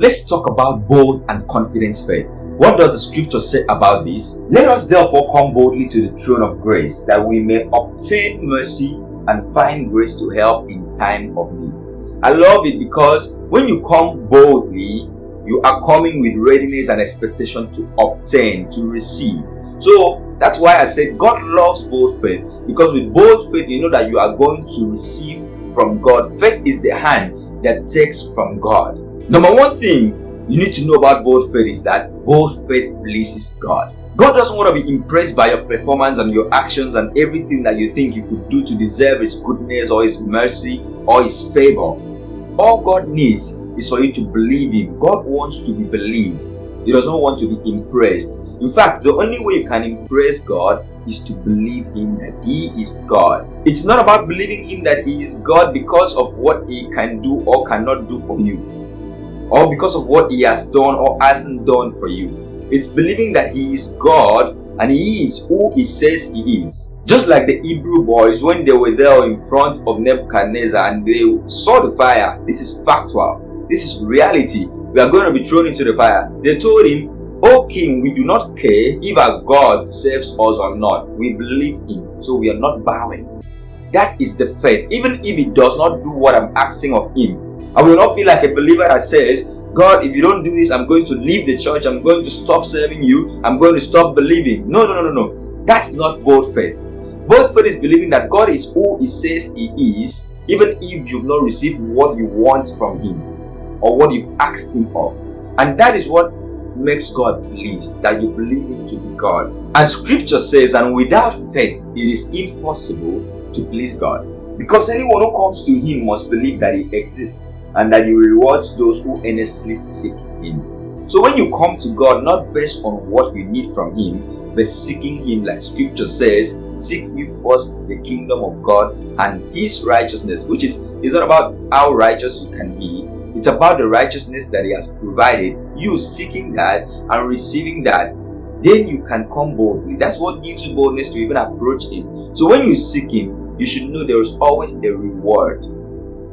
Let's talk about bold and confident faith. What does the scripture say about this? Let us therefore come boldly to the throne of grace that we may obtain mercy and find grace to help in time of need. I love it because when you come boldly, you are coming with readiness and expectation to obtain, to receive. So that's why I said God loves bold faith because with bold faith, you know that you are going to receive from God. Faith is the hand that takes from God. Number one thing you need to know about both faith is that both faith pleases God. God doesn't want to be impressed by your performance and your actions and everything that you think you could do to deserve His goodness or His mercy or His favor. All God needs is for you to believe Him. God wants to be believed. He doesn't want to be impressed. In fact, the only way you can impress God is to believe Him that He is God. It's not about believing Him that He is God because of what He can do or cannot do for you, or because of what He has done or hasn't done for you. It's believing that He is God and He is who He says He is. Just like the Hebrew boys when they were there in front of Nebuchadnezzar and they saw the fire. This is factual. This is reality. We are going to be thrown into the fire. They told him, O king, we do not care if our God saves us or not. We believe him, so we are not bowing. That is the faith. Even if he does not do what I'm asking of him, I will not be like a believer that says, God, if you don't do this, I'm going to leave the church. I'm going to stop serving you. I'm going to stop believing. No, no, no, no, no. That's not both faith. Both faith is believing that God is who He says He is, even if you've not received what you want from Him or what you've asked Him of. And that is what makes God pleased, that you believe Him to be God. And scripture says, and without faith, it is impossible to please God. Because anyone who comes to Him must believe that He exists and that He rewards those who earnestly seek Him. So when you come to God, not based on what you need from Him, but seeking Him, like Scripture says, seek you first the kingdom of God and His righteousness, which is it's not about how righteous you can be, it's about the righteousness that He has provided. You seeking that and receiving that, then you can come boldly. That's what gives you boldness to even approach Him. So when you seek Him, you should know there is always a reward.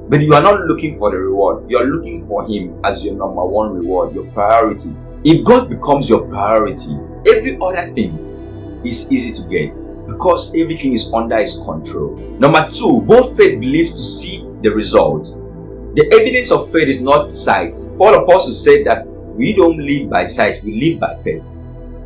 But you are not looking for the reward. You are looking for Him as your number one reward, your priority. If God becomes your priority, every other thing is easy to get because everything is under His control. Number two, both faith believes to see the result. The evidence of faith is not sight. Paul Apostle said that we don't live by sight, we live by faith.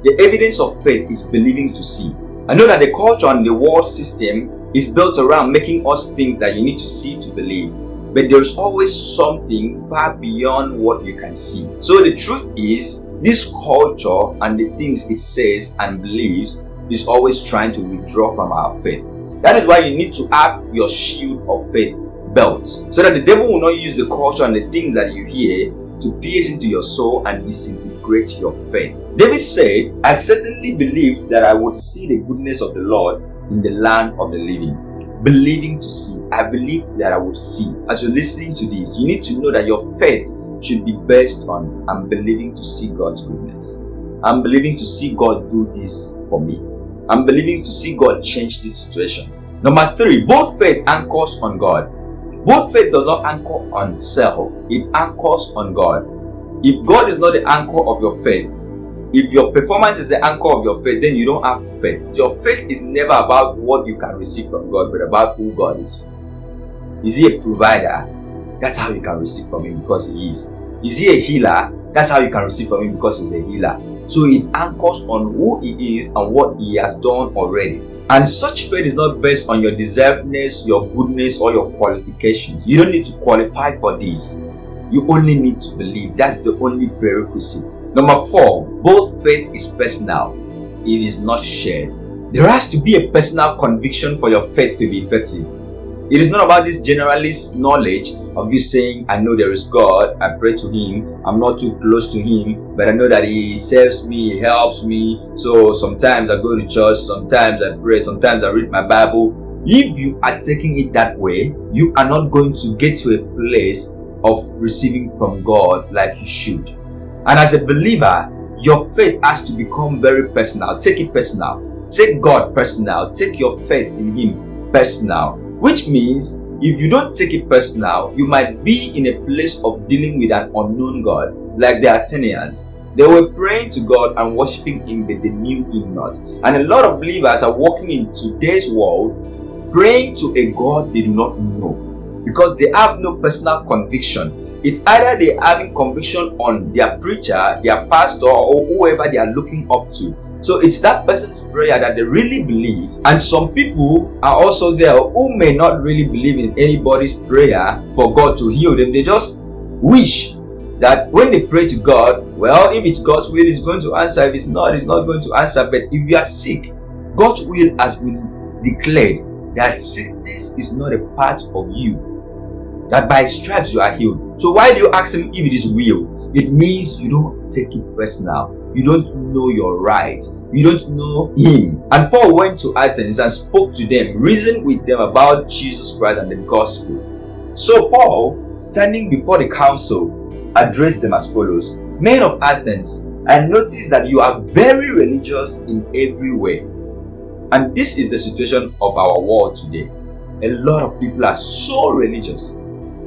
The evidence of faith is believing to see. I know that the culture and the world system is built around making us think that you need to see to believe. But there's always something far beyond what you can see. So the truth is, this culture and the things it says and believes is always trying to withdraw from our faith. That is why you need to have your shield of faith belt so that the devil will not use the culture and the things that you hear to pierce into your soul and disintegrate your faith. David said, I certainly believed that I would see the goodness of the Lord in the land of the living. Believing to see. I believe that I will see. As you're listening to this, you need to know that your faith should be based on I'm believing to see God's goodness. I'm believing to see God do this for me. I'm believing to see God change this situation. Number three, both faith anchors on God. Both faith does not anchor on self, it anchors on God. If God is not the anchor of your faith, if your performance is the anchor of your faith, then you don't have faith. Your faith is never about what you can receive from God, but about who God is. Is He a provider? That's how you can receive from Him because He is. Is He a healer? That's how you can receive from Him because He's a healer. So it anchors on who He is and what He has done already. And such faith is not based on your deservedness, your goodness, or your qualifications. You don't need to qualify for this. You only need to believe. That's the only prerequisite. Number four, both faith is personal. It is not shared. There has to be a personal conviction for your faith to be effective. It is not about this generalist knowledge of you saying, I know there is God, I pray to Him, I'm not too close to Him, but I know that He saves me, He helps me. So sometimes I go to church, sometimes I pray, sometimes I read my Bible. If you are taking it that way, you are not going to get to a place of receiving from God like you should. And as a believer, your faith has to become very personal. Take it personal. Take God personal. Take your faith in Him personal which means if you don't take it personal, you might be in a place of dealing with an unknown God like the Athenians. They were praying to God and worshiping Him, but they knew Him not. And a lot of believers are walking in today's world praying to a God they do not know because they have no personal conviction. It's either they having conviction on their preacher, their pastor, or whoever they are looking up to. So it's that person's prayer that they really believe. And some people are also there who may not really believe in anybody's prayer for God to heal them. They just wish that when they pray to God, well, if it's God's will, He's going to answer. If it's not, He's not going to answer. But if you are sick, God's will has been declared that sickness is not a part of you. That by stripes you are healed. So why do you ask Him if it is real? It means you don't take it personal. You don't know your rights. You don't know Him. And Paul went to Athens and spoke to them, reasoned with them about Jesus Christ and the gospel. So Paul, standing before the council, addressed them as follows Men of Athens, I notice that you are very religious in every way. And this is the situation of our world today. A lot of people are so religious,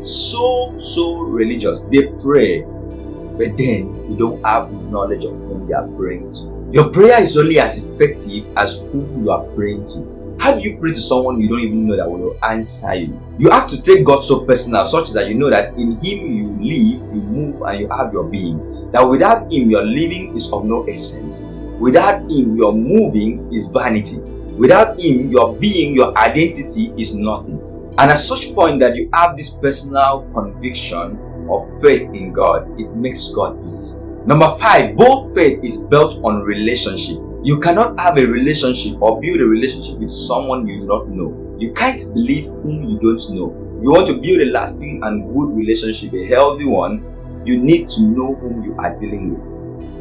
so, so religious. They pray, but then you don't have knowledge of whom they are praying to. Your prayer is only as effective as whom you are praying to. How do you pray to someone you don't even know that will answer you? You have to take God so personal, such that you know that in Him you live, you move, and you have your being. That without Him, your living is of no essence. Without Him, your moving is vanity. Without Him, your being, your identity is nothing. And at such point that you have this personal conviction of faith in God, it makes God pleased. Number five, both faith is built on relationship. You cannot have a relationship or build a relationship with someone you do not know. You can't believe whom you don't know. You want to build a lasting and good relationship, a healthy one, you need to know whom you are dealing with.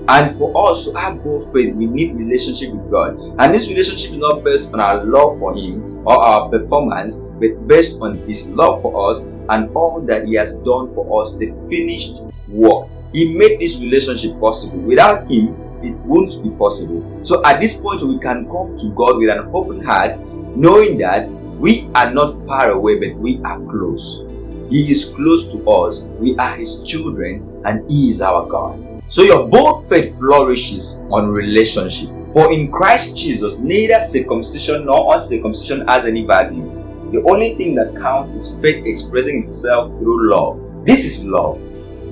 And for us to have both faith, we need relationship with God. And this relationship is not based on our love for Him or our performance, but based on His love for us and all that He has done for us, the finished work. He made this relationship possible. Without Him, it won't be possible. So at this point, we can come to God with an open heart, knowing that we are not far away, but we are close. He is close to us. We are His children, and He is our God. So your both faith flourishes on relationship. For in Christ Jesus, neither circumcision nor uncircumcision has any value. The only thing that counts is faith expressing itself through love. This is love.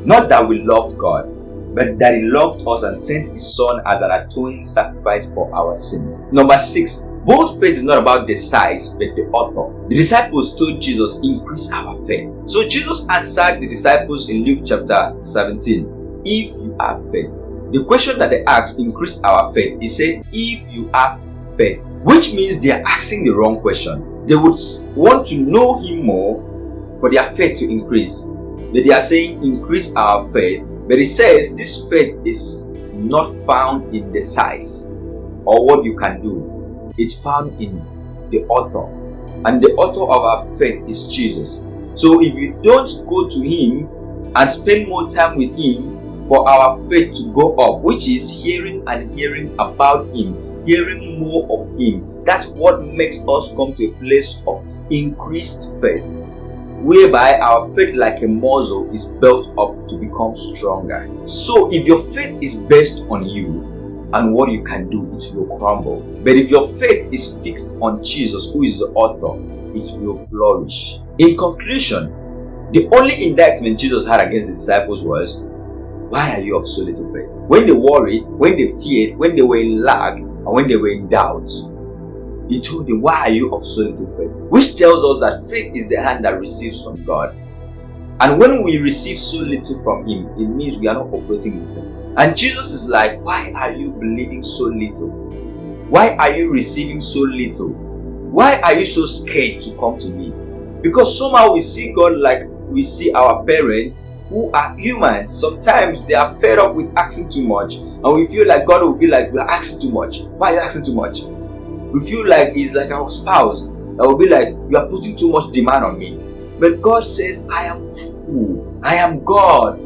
Not that we loved God, but that he loved us and sent his son as an atoning sacrifice for our sins. Number six, both faith is not about the size but the author. The disciples told Jesus, increase our faith. So Jesus answered the disciples in Luke chapter 17, if you have faith. The question that they asked, increase our faith, he said, if you have faith, which means they are asking the wrong question. They would want to know him more for their faith to increase. But they are saying, increase our faith but it says this faith is not found in the size or what you can do. It's found in the author. And the author of our faith is Jesus. So if you don't go to him and spend more time with him for our faith to go up, which is hearing and hearing about him, hearing more of him, that's what makes us come to a place of increased faith whereby our faith like a muscle is built up to become stronger. So if your faith is based on you and what you can do, it will crumble. But if your faith is fixed on Jesus, who is the author, it will flourish. In conclusion, the only indictment Jesus had against the disciples was, why are you of so little faith? When they worried, when they feared, when they were in lack, and when they were in doubt, he told them, Why are you of so little faith? Which tells us that faith is the hand that receives from God. And when we receive so little from Him, it means we are not operating in faith. And Jesus is like, Why are you believing so little? Why are you receiving so little? Why are you so scared to come to me? Because somehow we see God like we see our parents who are humans. Sometimes they are fed up with asking too much, and we feel like God will be like, We're asking too much. Why are you asking too much? we feel like he's like our spouse that will be like you are putting too much demand on me but god says i am full i am god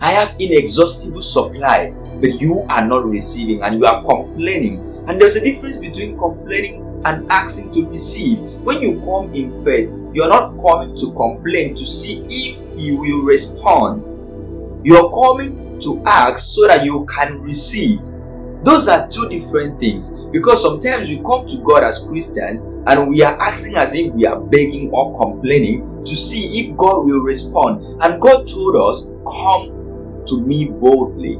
i have inexhaustible supply but you are not receiving and you are complaining and there's a difference between complaining and asking to receive when you come in faith you are not coming to complain to see if he will respond You're coming to ask so that you can receive. Those are two different things because sometimes we come to God as Christians and we are asking as if we are begging or complaining to see if God will respond. And God told us, Come to me boldly,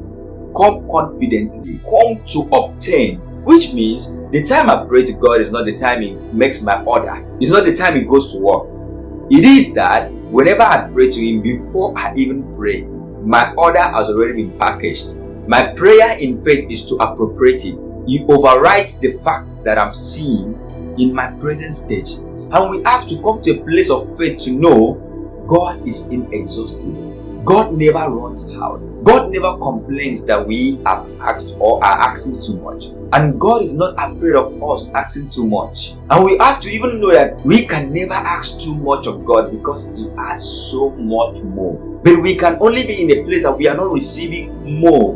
come confidently, come to obtain. Which means the time I pray to God is not the time He makes my order, it's not the time He goes to work. It is that whenever I pray to Him, before I even pray, my order has already been packaged. My prayer in faith is to appropriate it. He overrides the facts that I'm seeing in my present stage. And we have to come to a place of faith to know God is inexhaustible. God never runs out. God never complains that we have asked or are asking too much. And God is not afraid of us asking too much. And we have to even know that we can never ask too much of God because He has so much more. But we can only be in a place that we are not receiving more.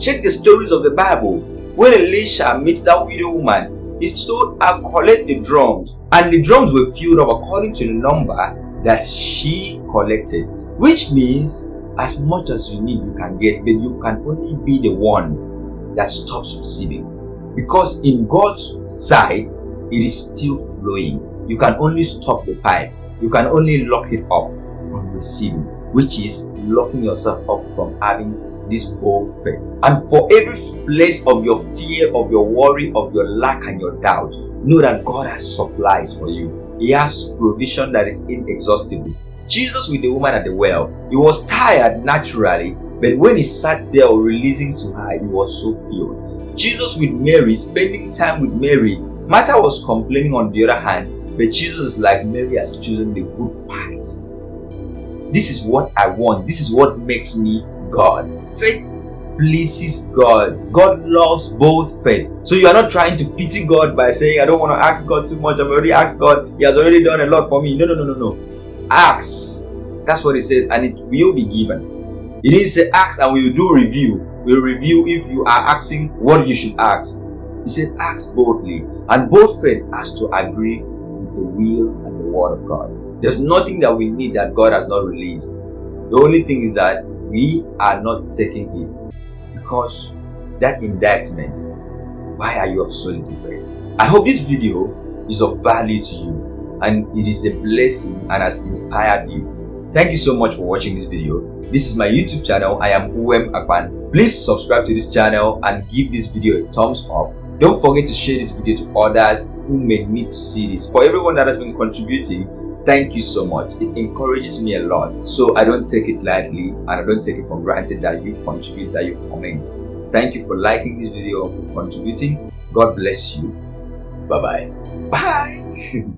Check the stories of the Bible. When Elisha meets that widow woman, he told her collect the drums. And the drums were filled up according to the number that she collected. Which means as much as you need, you can get, but you can only be the one that stops receiving. Because in God's side, it is still flowing. You can only stop the pipe. You can only lock it up from receiving, which is locking yourself up from having this bold faith. And for every place of your fear, of your worry, of your lack and your doubt, know that God has supplies for you. He has provision that is inexhaustible. Jesus with the woman at the well, he was tired naturally, but when he sat there releasing to her, he was so filled. Jesus with Mary, spending time with Mary, Martha was complaining on the other hand, but Jesus is like Mary has chosen the good part. This is what I want. This is what makes me God. Faith pleases God. God loves both faith. So you are not trying to pity God by saying, I don't want to ask God too much. I've already asked God. He has already done a lot for me. No, no, no, no, no. Ask. That's what it says, and it will be given. It didn't say ask and we will do review. We'll review if you are asking what you should ask. He said ask boldly, and both faith has to agree with the will and the word of God. There's nothing that we need that God has not released. The only thing is that we are not taking it because that indictment. Why are you of solid faith? I hope this video is of value to you and it is a blessing and has inspired you. Thank you so much for watching this video. This is my YouTube channel. I am Uwem Akpan. Please subscribe to this channel and give this video a thumbs up. Don't forget to share this video to others who may need to see this. For everyone that has been contributing, thank you so much. It encourages me a lot. So I don't take it lightly and I don't take it for granted that you contribute, that you comment. Thank you for liking this video, for contributing. God bless you. Bye-bye. Bye. -bye. Bye.